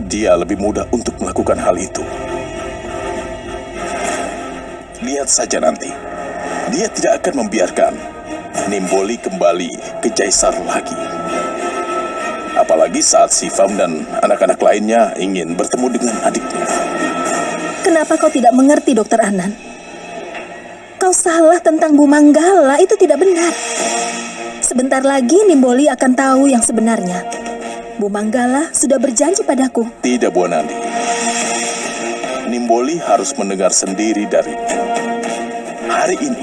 Dia lebih mudah untuk melakukan hal itu. Lihat saja nanti. Dia tidak akan membiarkan Nimboli kembali ke Jaisar lagi. Apalagi saat Sivam dan anak-anak lainnya ingin bertemu dengan adiknya. Kenapa kau tidak mengerti, Dokter Anan? Kau salah tentang Bu Manggala, itu tidak benar. Sebentar lagi Nimboli akan tahu yang sebenarnya. Bu Manggala sudah berjanji padaku. Tidak, Bu Nandi. Nimboli harus mendengar sendiri darinya. Hari ini,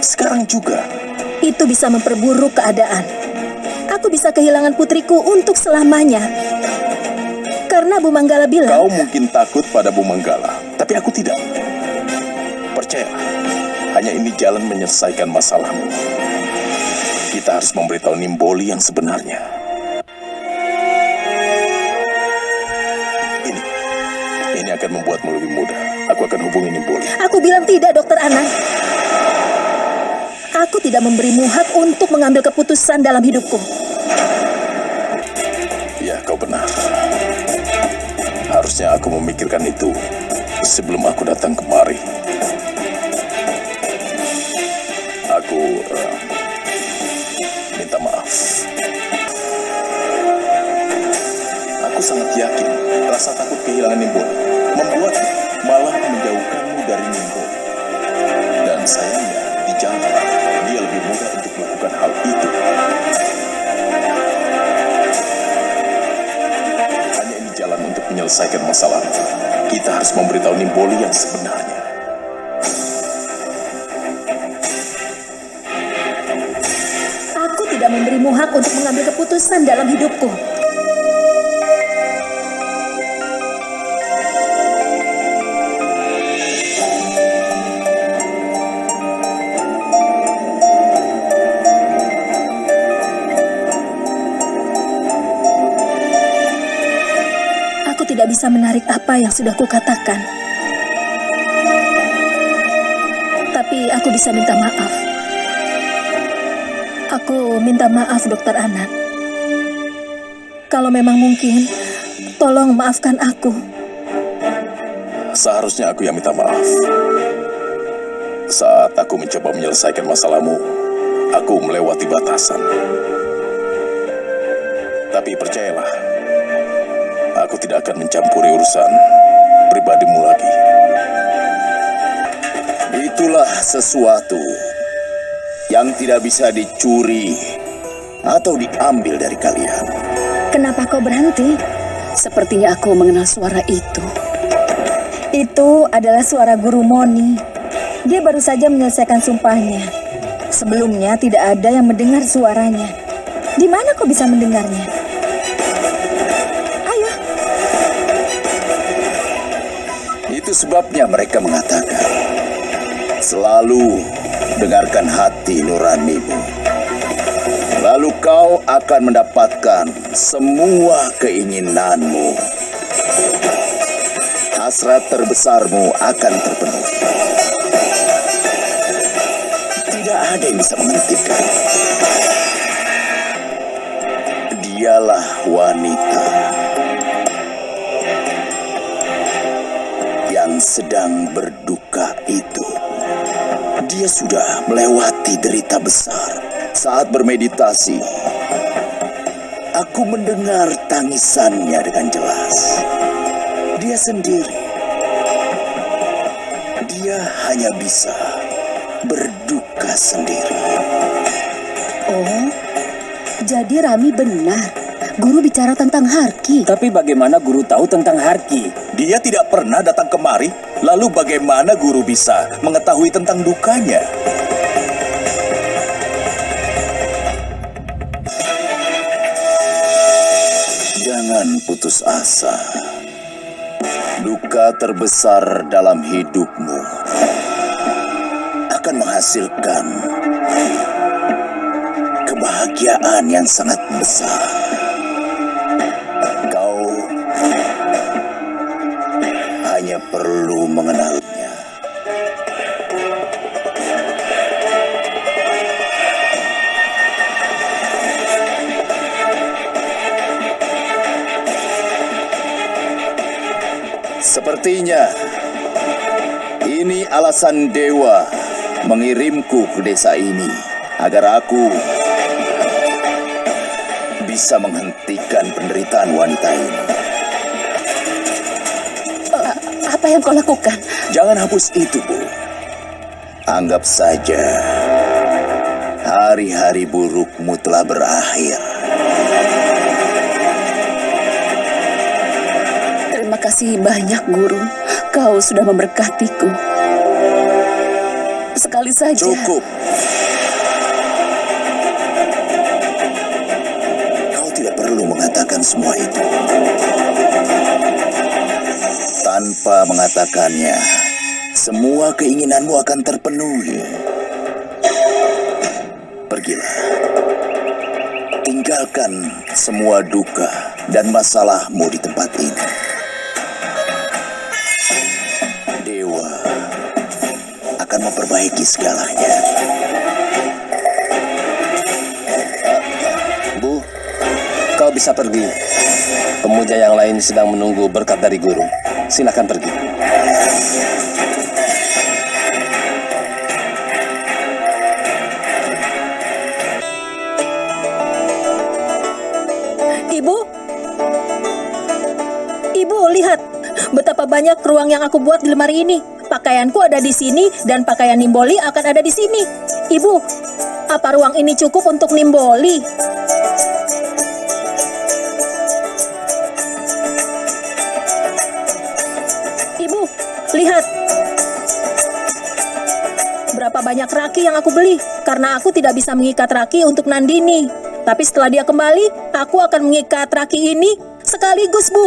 sekarang juga. Itu bisa memperburuk keadaan. Aku bisa kehilangan putriku untuk selamanya. Karena Bu Manggala bilang... Kau mungkin takut pada Bu Manggala, tapi aku tidak. Percayalah, hanya ini jalan menyelesaikan masalahmu. Kita harus memberitahu Nimboli yang sebenarnya. Akan membuatmu lebih mudah. Aku akan hubungi Nimboli. Aku bilang tidak, Dokter Anang. Aku tidak memberimu hak untuk mengambil keputusan dalam hidupku. Ya, kau benar. Harusnya aku memikirkan itu sebelum aku datang kemari. Aku uh, minta maaf. Sangat yakin rasa takut kehilangan Nimbo membuat malah menjauhkanmu dari Nimbo. Dan sayangnya di jalan dia lebih mudah untuk melakukan hal itu. Hanya ini jalan untuk menyelesaikan masalah. Kita harus memberitahu Nimboli yang sebenarnya. Yang sudah kukatakan. Tapi aku bisa minta maaf. Aku minta maaf, Dokter Anan. Kalau memang mungkin, tolong maafkan aku. Seharusnya aku yang minta maaf. Saat aku mencoba menyelesaikan masalahmu, aku melewati batasan. Tapi percayalah, aku tidak akan mencampuri urusan pribadimu lagi. Itulah sesuatu yang tidak bisa dicuri atau diambil dari kalian. Kenapa kau berhenti? Sepertinya aku mengenal suara itu. Itu adalah suara Guru Moni. Dia baru saja menyelesaikan sumpahnya. Sebelumnya tidak ada yang mendengar suaranya. Di mana kau bisa mendengarnya? Sebabnya mereka mengatakan, selalu dengarkan hati nuranimu. Lalu kau akan mendapatkan semua keinginanmu. Hasrat terbesarmu akan terpenuhi. Tidak ada yang bisa menghentikan. Dialah wanita yang sedang berduka itu. Dia sudah melewati derita besar saat bermeditasi. Aku mendengar tangisannya dengan jelas. Dia sendiri. Dia hanya bisa berduka sendiri. oh, jadi Rami benar. Guru bicara tentang Harki. Tapi bagaimana guru tahu tentang Harki? Dia tidak pernah datang kemari. Lalu bagaimana guru bisa mengetahui tentang dukanya? Jangan putus asa. Duka terbesar dalam hidupmu akan menghasilkan kebahagiaan yang sangat besar. Perlu mengenalnya. Sepertinya ini alasan dewa mengirimku ke desa ini agar aku bisa menghentikan penderitaan wanita ini. Apa yang kau lakukan? Jangan hapus itu, Bu. Anggap saja hari-hari burukmu telah berakhir. Terima kasih banyak, Guru. Kau sudah memberkatiku. Sekali saja. Cukup. Kau tidak perlu mengatakan semua itu. Tanpa mengatakannya, semua keinginanmu akan terpenuhi. Pergilah. Tinggalkan semua duka dan masalahmu di tempat ini. Dewa akan memperbaiki segalanya. Bu, kau bisa pergi. Pemuja yang lain sedang menunggu berkat dari guru. Silakan pergi. Ibu? Ibu, lihat. Betapa banyak ruang yang aku buat di lemari ini. Pakaianku ada di sini dan pakaian Nimboli akan ada di sini. Ibu, apa ruang ini cukup untuk Nimboli? Lihat. Berapa banyak raki yang aku beli karena aku tidak bisa mengikat raki untuk Nandini. Tapi setelah dia kembali, aku akan mengikat raki ini sekaligus, Bu.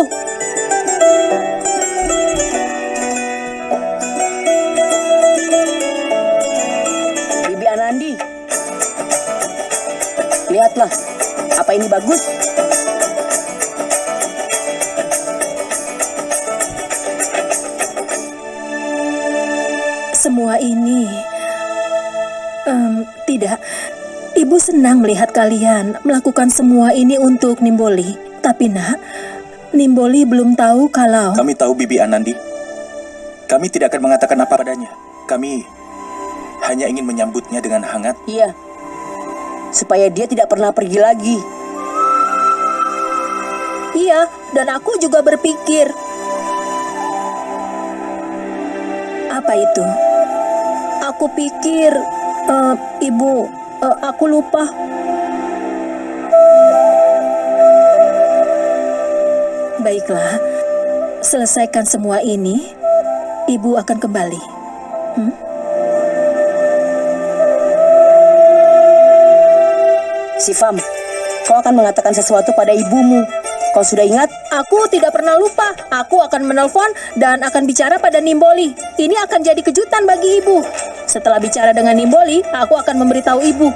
Bibi Anandi. Lihatlah, apa ini bagus? Semua ini Em, tidak. Ibu senang melihat kalian melakukan semua ini untuk Nimboli. Tapi nak, Nimboli belum tahu kalau Kami tahu Bibi Anandi. Kami tidak akan mengatakan apa padanya. Kami hanya ingin menyambutnya dengan hangat. Iya. Supaya dia tidak pernah pergi lagi. Iya, dan aku juga berpikir. Apa itu? Aku pikir, eh, ibu, eh, aku lupa. Baiklah, selesaikan semua ini, ibu akan kembali. Sifam, kau akan mengatakan sesuatu pada ibumu. Kau sudah ingat? Aku tidak pernah lupa. Aku akan menelpon dan akan bicara pada Nimboli. Ini akan jadi kejutan bagi ibu. Setelah bicara dengan Nimboli, aku akan memberitahu ibu.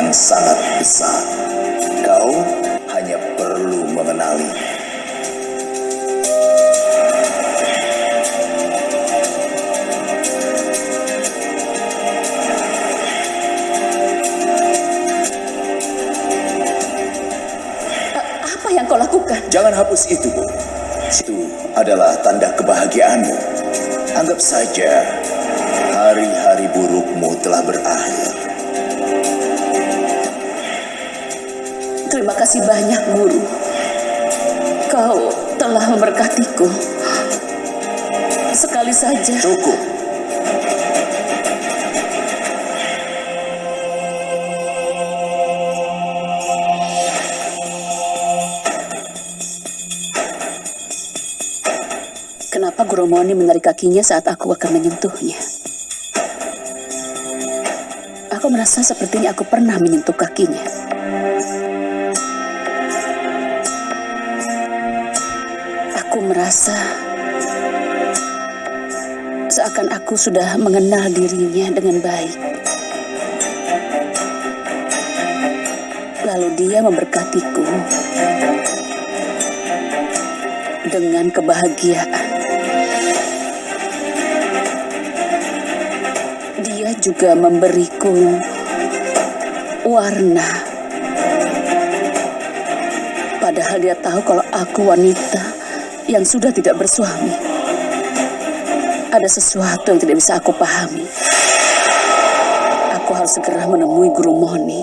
Yang sangat besar. Kau hanya perlu mengenali. Apa yang kau lakukan? Jangan hapus itu, Bu. Itu adalah tanda kebahagiaanmu. Anggap saja hari-hari burukmu telah berakhir. Terima kasih banyak, Guru. Kau telah memberkatiku. Sekali saja. Cukup. Kenapa Guru Moni menarik kakinya saat aku akan menyentuhnya? merasa sepertinya aku pernah menyentuh kakinya. Merasa seakan aku sudah mengenal dirinya dengan baik. Lalu dia memberkatiku dengan kebahagiaan. Dia juga memberiku warna. Padahal dia tahu kalau aku wanita yang sudah tidak bersuami. Ada sesuatu yang tidak bisa aku pahami. Aku harus segera menemui Guru Moni.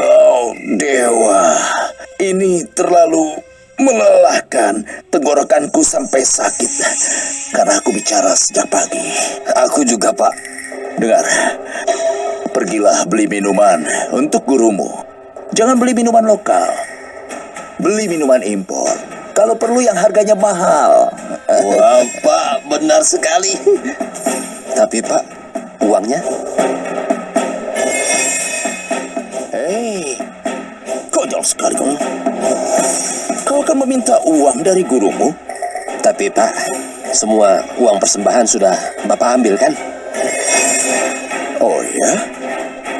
Oh, dewa. Ini terlalu melelahkan. Tenggorokanku sampai sakit. Karena aku bicara sejak pagi. Aku juga, Pak. Dengar, pergilah beli minuman untuk gurumu. Jangan beli minuman lokal. Beli minuman impor. Kalau perlu yang harganya mahal. Wah, Pak, benar sekali. Tapi, Pak, uangnya? Hei, konyol sekali kau. Kau akan meminta uang dari gurumu? Tapi, Pak, semua uang persembahan sudah Bapak ambil, kan? Oh ya?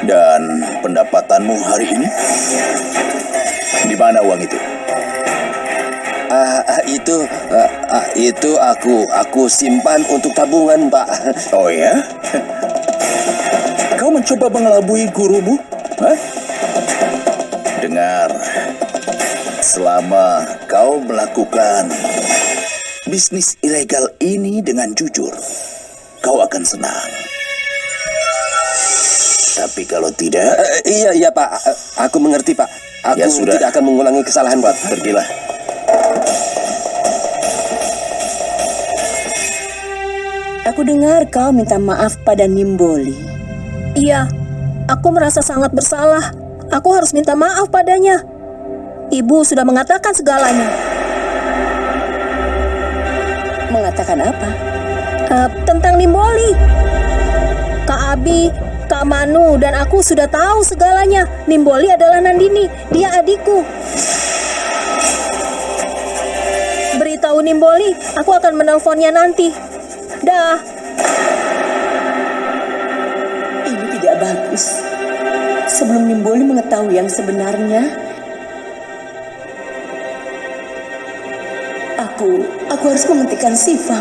Dan pendapatanmu hari ini? Di mana uang itu? Ah, itu, ah, itu aku, aku simpan untuk tabungan, Pak. Oh ya? Kau mencoba mengelabui gurumu? Hah? Dengar, selama kau melakukan bisnis ilegal ini dengan jujur, kau akan senang. Tapi kalau tidak, Eh, iya, iya, Pak. Eh, Aku mengerti, Pak. Aku Ya, sudah. tidak akan mengulangi kesalahan, Pak. pergilah. Aku dengar kau minta maaf pada Nimboli. Iya, aku merasa sangat bersalah. Aku harus minta maaf padanya. Ibu sudah mengatakan segalanya. Mengatakan apa? Eh, tentang Nimboli. Kak Abi, Kak Manu, dan aku sudah tahu segalanya. Nimboli adalah Nandini, dia adikku. Beritahu Nimboli, aku akan menelponnya nanti. Dah. Ini tidak bagus. Sebelum Nimboli mengetahui yang sebenarnya, aku aku harus menghentikan Sifang.